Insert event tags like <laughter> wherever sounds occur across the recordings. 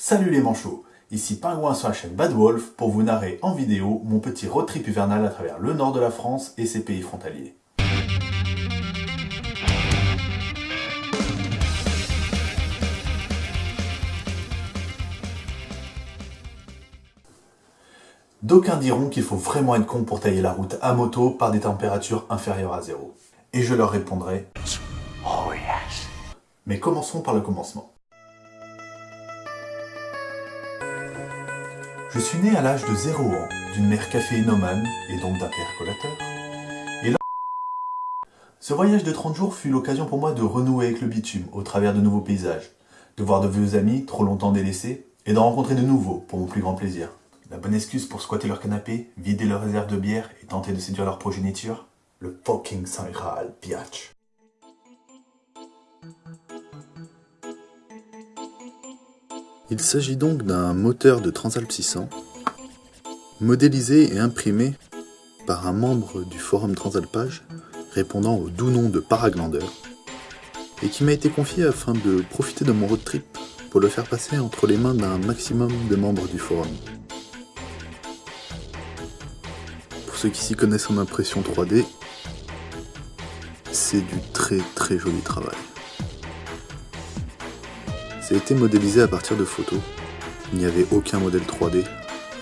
Salut les manchots, ici Pingouin sur la chaîne Bad Wolf pour vous narrer en vidéo mon petit road trip hivernal à travers le nord de la France et ses pays frontaliers. D'aucuns diront qu'il faut vraiment être con pour tailler la route à moto par des températures inférieures à zéro. Et je leur répondrai Oh yes Mais commençons par le commencement. Je suis né à l'âge de 0 ans d'une mère caféinomane et donc d'un père collateur. Et là... Ce voyage de 30 jours fut l'occasion pour moi de renouer avec le bitume au travers de nouveaux paysages, de voir de vieux amis trop longtemps délaissés et d'en rencontrer de nouveaux pour mon plus grand plaisir. La bonne excuse pour squatter leur canapé, vider leur réserve de bière et tenter de séduire leur progéniture Le fucking Saint Graal. Il s'agit donc d'un moteur de Transalp 600, modélisé et imprimé par un membre du forum Transalpage répondant au doux nom de Paraglander, et qui m'a été confié afin de profiter de mon road trip pour le faire passer entre les mains d'un maximum de membres du forum. Pour ceux qui s'y connaissent en impression 3D, c'est du très très joli travail. Ça été modélisé à partir de photos. Il n'y avait aucun modèle 3D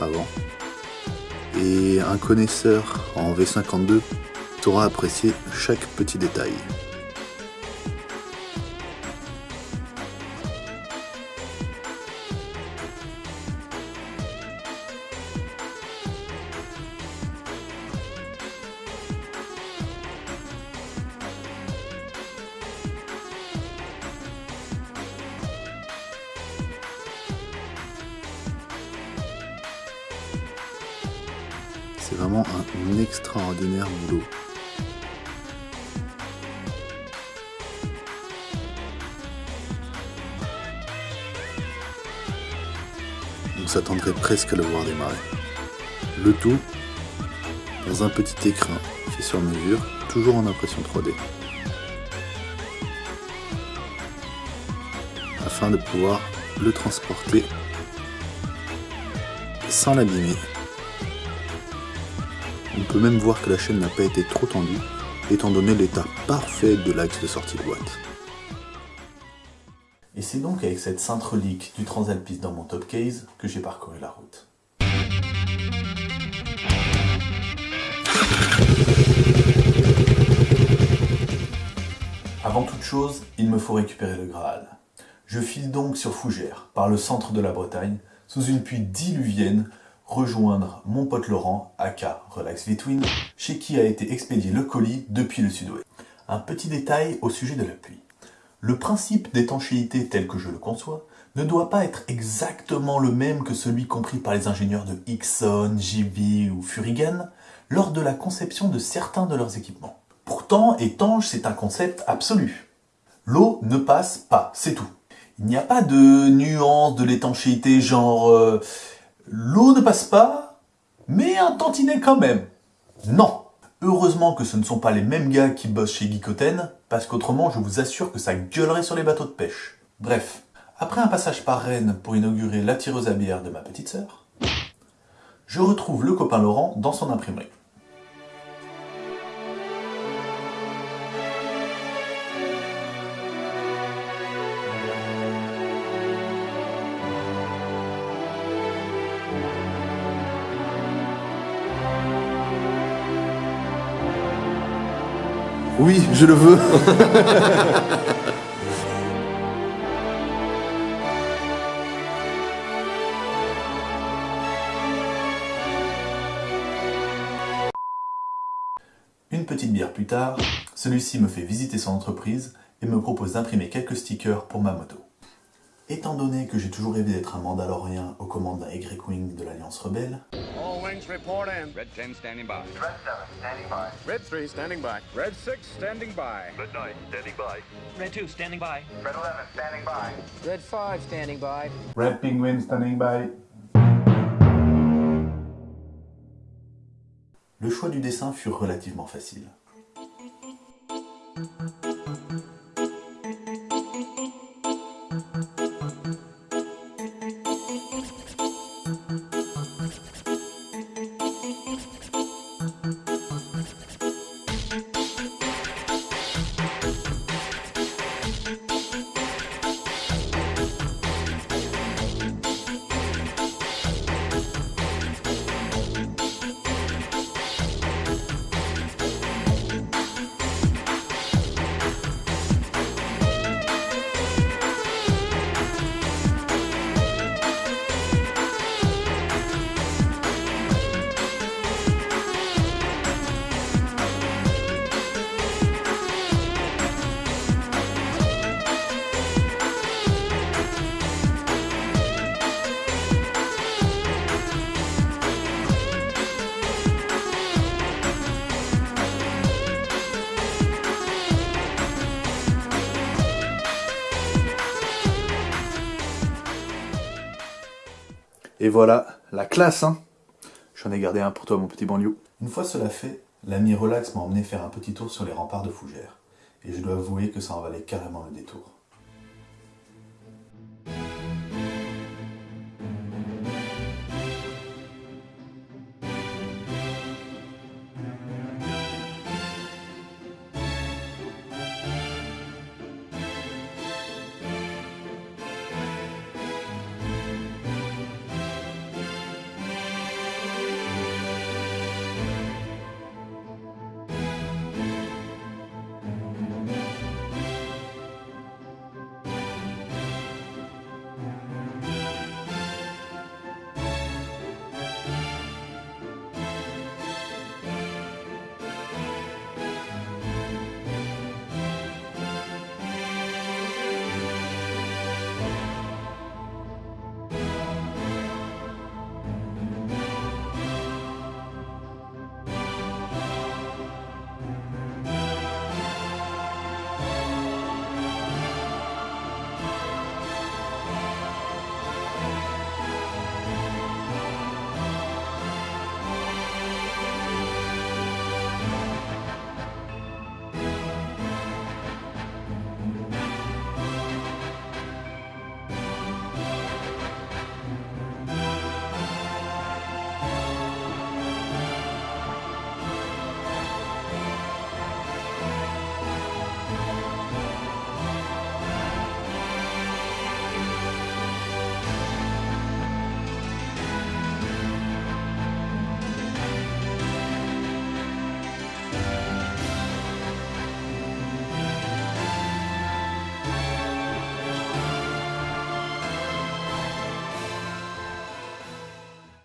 avant. Et un connaisseur en V52 saura apprécier chaque petit détail. C'est vraiment un extraordinaire boulot. On s'attendrait presque à le voir démarrer. Le tout dans un petit écran fait sur mesure, toujours en impression 3D. Afin de pouvoir le transporter sans l'abîmer on peut même voir que la chaîne n'a pas été trop tendue, étant donné l'état parfait de l'axe de sortie de boîte. Et c'est donc avec cette sainte relique du Transalpiste dans mon top case que j'ai parcouru la route. Avant toute chose, il me faut récupérer le Graal. Je file donc sur Fougères, par le centre de la Bretagne, sous une pluie diluvienne, rejoindre mon pote Laurent, aka Relax Between, chez qui a été expédié le colis depuis le sud-ouest. Un petit détail au sujet de la pluie. Le principe d'étanchéité tel que je le conçois ne doit pas être exactement le même que celui compris par les ingénieurs de Hickson, JB ou Furigan lors de la conception de certains de leurs équipements. Pourtant, étanche, c'est un concept absolu. L'eau ne passe pas, c'est tout. Il n'y a pas de nuance de l'étanchéité genre... Euh, L'eau ne passe pas, mais un tantinet quand même. Non Heureusement que ce ne sont pas les mêmes gars qui bossent chez Geekoten, parce qu'autrement je vous assure que ça gueulerait sur les bateaux de pêche. Bref, après un passage par Rennes pour inaugurer la tireuse à bière de ma petite sœur, je retrouve le copain Laurent dans son imprimerie. Oui, je le veux. <laughs> Une petite bière plus tard, celui-ci me fait visiter son entreprise et me propose d'imprimer quelques stickers pour ma moto. Étant donné que j'ai toujours rêvé d'être un Mandalorien aux commandes d'un Y-Wing de l'Alliance Rebelle, All wings report in. Red 10 standing by. Red 7, standing by. Red 3 standing by. Red 6 standing by. Red 9, standing by. Red 2 standing by. Red 11, standing by. Red 5 standing by. Red Penguin standing by. Le choix du dessin fut relativement facile. Et voilà, la classe, hein J'en ai gardé un pour toi, mon petit banlieue. Une fois cela fait, l'ami Relax m'a emmené faire un petit tour sur les remparts de Fougères. Et je dois avouer que ça en valait carrément le détour.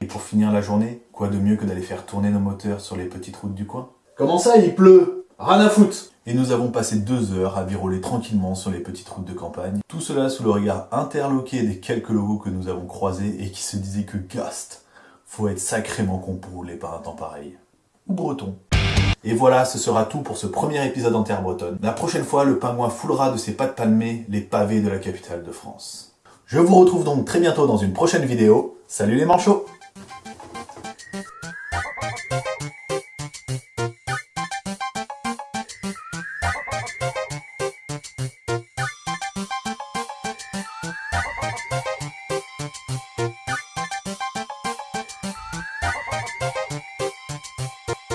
Et pour finir la journée, quoi de mieux que d'aller faire tourner nos moteurs sur les petites routes du coin? Comment ça, il pleut? Rien à foutre Et nous avons passé deux heures à viroler tranquillement sur les petites routes de campagne. Tout cela sous le regard interloqué des quelques logos que nous avons croisés et qui se disaient que Gast, faut être sacrément con pour rouler par un temps pareil. Ou breton. Et voilà, ce sera tout pour ce premier épisode en terre bretonne. La prochaine fois, le pingouin foulera de ses pattes palmées les pavés de la capitale de France. Je vous retrouve donc très bientôt dans une prochaine vidéo. Salut les manchots